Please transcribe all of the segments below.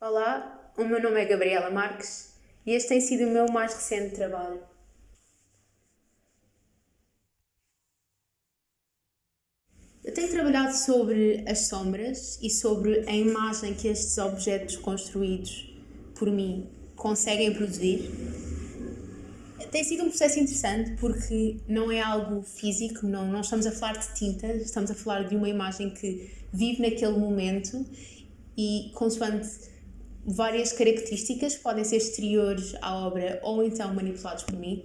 Olá, o meu nome é Gabriela Marques e este tem sido o meu mais recente trabalho. Eu tenho trabalhado sobre as sombras e sobre a imagem que estes objetos construídos por mim conseguem produzir. Tem sido um processo interessante porque não é algo físico, não, não estamos a falar de tintas, estamos a falar de uma imagem que vive naquele momento e, consoante várias características, podem ser exteriores à obra ou então manipulados por mim,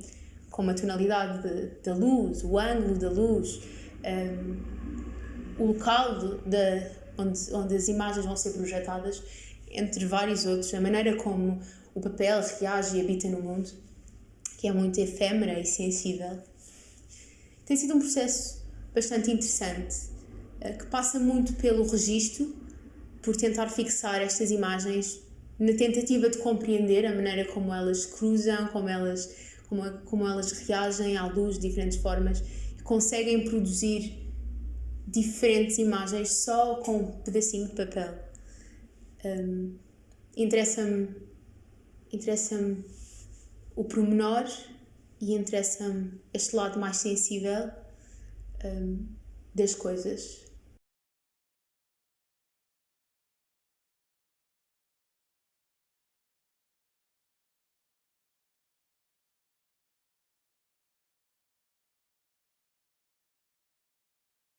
como a tonalidade da luz, o ângulo da luz, um, o local de, de, onde, onde as imagens vão ser projetadas, entre vários outros, a maneira como o papel reage e habita no mundo, que é muito efêmera e sensível. Tem sido um processo bastante interessante, eh, que passa muito pelo registro, por tentar fixar estas imagens na tentativa de compreender a maneira como elas cruzam, como elas, como, como elas reagem à luz de diferentes formas, conseguem produzir diferentes imagens só com um pedacinho de papel. Um, interessa-me interessa-me o pormenor e interessa-me este lado mais sensível um, das coisas.